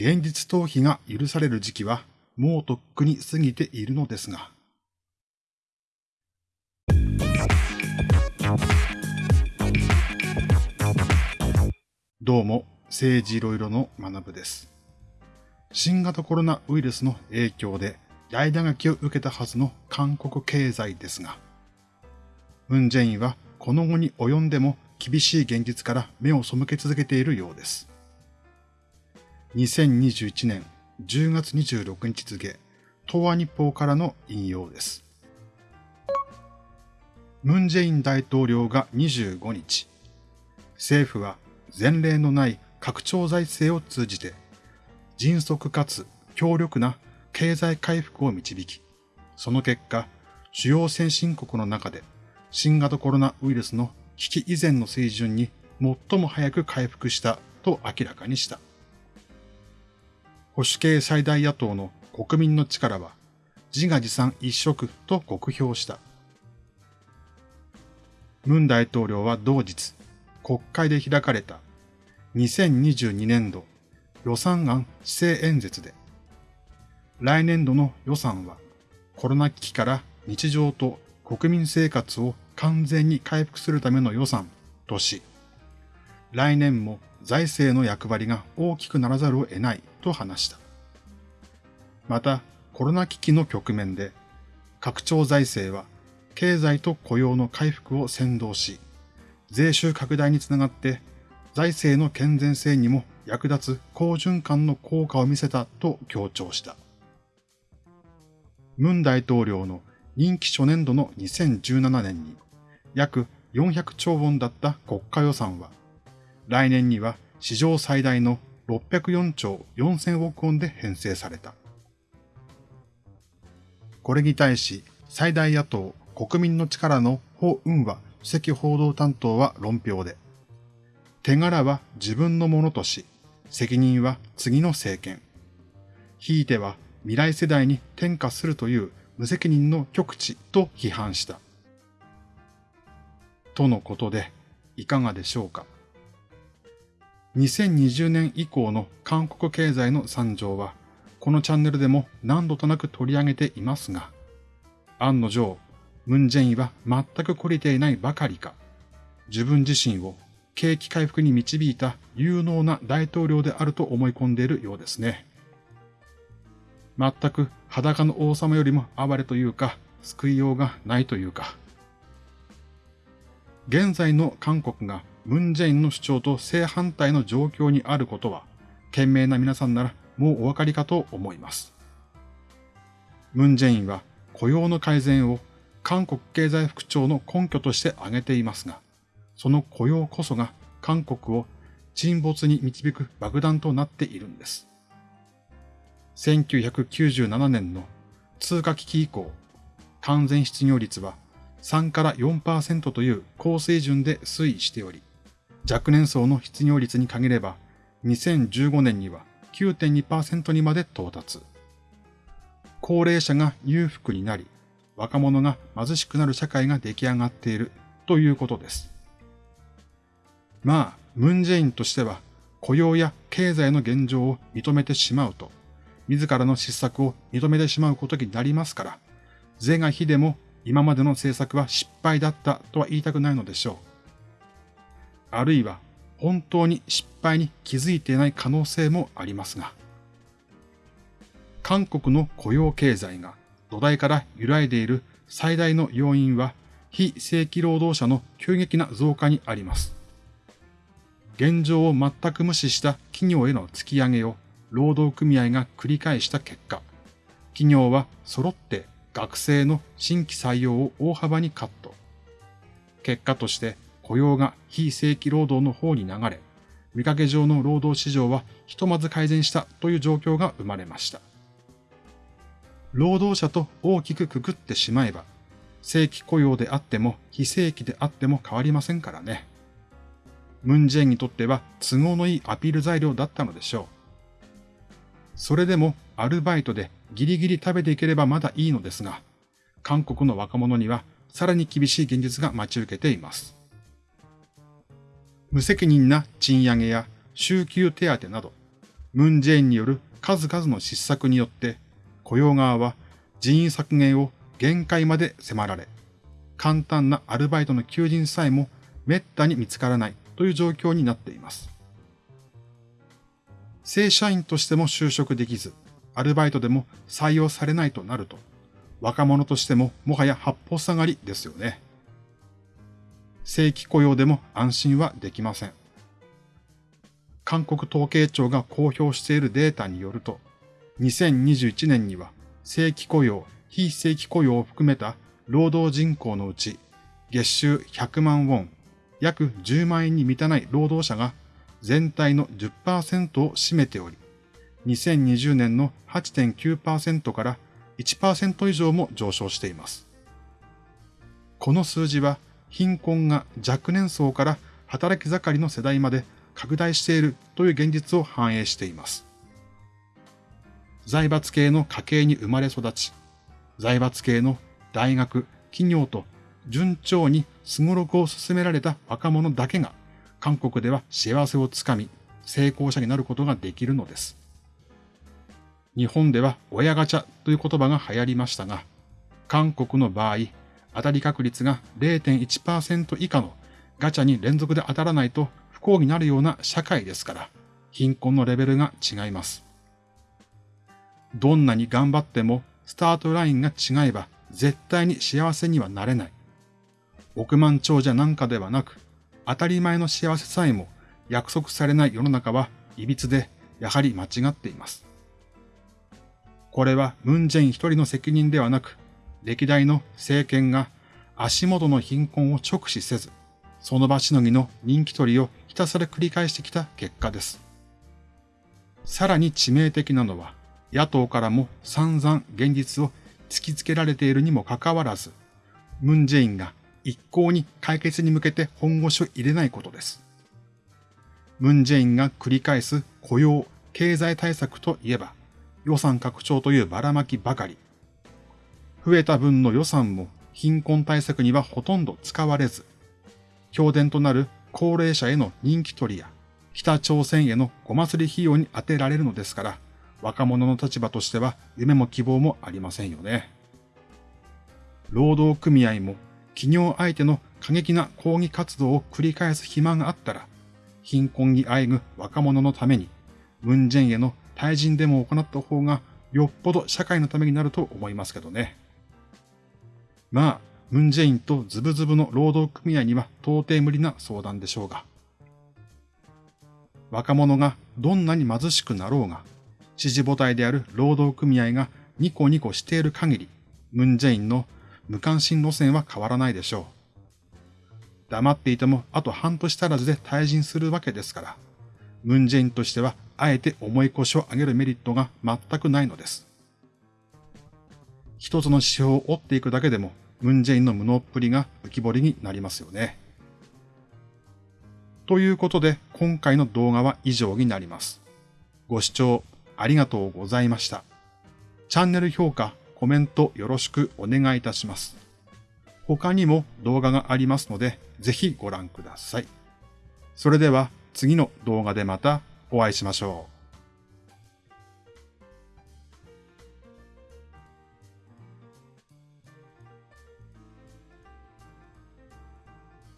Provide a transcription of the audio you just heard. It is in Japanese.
現実逃避が許される時期はもうとっくに過ぎているのですが。どうも、政治いろいろの学部です。新型コロナウイルスの影響で大打撃を受けたはずの韓国経済ですが、ムンジェインはこの後に及んでも厳しい現実から目を背け続けているようです。2021年10月26日付、東亜日報からの引用です。ムンジェイン大統領が25日、政府は前例のない拡張財政を通じて、迅速かつ強力な経済回復を導き、その結果、主要先進国の中で新型コロナウイルスの危機以前の水準に最も早く回復したと明らかにした。保守系最大野党の国民の力は自画自賛一色と酷評した。ムン大統領は同日、国会で開かれた。2022年度予算案施政演説で、来年度の予算はコロナ危機から日常と国民生活を完全に回復するための予算とし、来年も財政の役割が大きくならざるを得ない。と話した。また、コロナ危機の局面で、拡張財政は経済と雇用の回復を先導し、税収拡大につながって財政の健全性にも役立つ好循環の効果を見せたと強調した。ムン大統領の任期初年度の2017年に約400兆ウォンだった国家予算は、来年には史上最大の604兆4000億ウォンで編成された。これに対し、最大野党国民の力のホ・ウンワ主席報道担当は論評で、手柄は自分のものとし、責任は次の政権。ひいては未来世代に転嫁するという無責任の極地と批判した。とのことで、いかがでしょうか。2020年以降の韓国経済の惨状は、このチャンネルでも何度となく取り上げていますが、案の定、ムンジェインは全く懲りていないばかりか、自分自身を景気回復に導いた有能な大統領であると思い込んでいるようですね。全く裸の王様よりも暴れというか、救いようがないというか。現在の韓国がムンジェインの主張と正反対の状況にあることは、賢明な皆さんならもうお分かりかと思います。ムンジェインは雇用の改善を韓国経済副長の根拠として挙げていますが、その雇用こそが韓国を沈没に導く爆弾となっているんです。1997年の通貨危機以降、完全失業率は3から4%という高水準で推移しており、若年層の失業率に限れば2015年には9.2%にまで到達。高齢者が裕福になり、若者が貧しくなる社会が出来上がっているということです。まあ、ムンジェインとしては雇用や経済の現状を認めてしまうと、自らの失策を認めてしまうことになりますから、是が非でも今までの政策は失敗だったとは言いたくないのでしょう。あるいは本当に失敗に気づいていない可能性もありますが、韓国の雇用経済が土台から揺らいでいる最大の要因は非正規労働者の急激な増加にあります。現状を全く無視した企業への突き上げを労働組合が繰り返した結果、企業は揃って学生の新規採用を大幅にカット。結果として雇用が非正規労働の方に流れ、見かけ上の労働市場はひとまず改善したという状況が生まれました。労働者と大きくくくってしまえば、正規雇用であっても非正規であっても変わりませんからね。ムンジェインにとっては都合のいいアピール材料だったのでしょう。それでもアルバイトでギリギリ食べていければまだいいのですが、韓国の若者にはさらに厳しい現実が待ち受けています。無責任な賃上げや週休手当など、ムンジェインによる数々の失策によって雇用側は人員削減を限界まで迫られ、簡単なアルバイトの求人さえも滅多に見つからないという状況になっています。正社員としても就職できず、アルバイトでも採用されないとなると、若者としてももはや八方下がりですよね。正規雇用でも安心はできません。韓国統計庁が公表しているデータによると、2021年には正規雇用、非正規雇用を含めた労働人口のうち、月収100万ウォン、約10万円に満たない労働者が全体の10%を占めており、2020年の8.9%から1%以上も上昇しています。この数字は貧困が若年層から働き盛りの世代まで拡大しているという現実を反映しています。財閥系の家系に生まれ育ち、財閥系の大学、企業と順調にすごろくを進められた若者だけが韓国では幸せをつかみ成功者になることができるのです。日本では親ガチャという言葉が流行りましたが、韓国の場合、当たり確率が0.1%以下のガチャに連続で当たらないと不幸になるような社会ですから、貧困のレベルが違います。どんなに頑張ってもスタートラインが違えば絶対に幸せにはなれない。億万長者なんかではなく、当たり前の幸せさえも約束されない世の中は歪で、やはり間違っています。これはムンジェイン一人の責任ではなく、歴代の政権が足元の貧困を直視せず、その場しのぎの人気取りをひたすら繰り返してきた結果です。さらに致命的なのは、野党からも散々現実を突きつけられているにもかかわらず、ムンジェインが一向に解決に向けて本腰を入れないことです。ムンジェインが繰り返す雇用、経済対策といえば、予算拡張というばらまきばかり。増えた分の予算も貧困対策にはほとんど使われず、評伝となる高齢者への人気取りや、北朝鮮へのご祭り費用に充てられるのですから、若者の立場としては夢も希望もありませんよね。労働組合も企業相手の過激な抗議活動を繰り返す暇があったら、貧困にあえぐ若者のために、ムンジェンへの対人デモを行った方がよっぽど社会のためになると思いますけどね。まあ、ムンジェインとズブズブの労働組合には到底無理な相談でしょうが。若者がどんなに貧しくなろうが、支持母体である労働組合がニコニコしている限り、ムンジェインの無関心路線は変わらないでしょう。黙っていてもあと半年足らずで退陣するわけですから、ムンジェインとしてはあえて重い腰を上げるメリットが全くないのです。一つの指標を追っていくだけでも、ムンジェインの無能っぷりが浮き彫りになりますよね。ということで、今回の動画は以上になります。ご視聴ありがとうございました。チャンネル評価、コメントよろしくお願いいたします。他にも動画がありますので、ぜひご覧ください。それでは次の動画でまたお会いしましょう。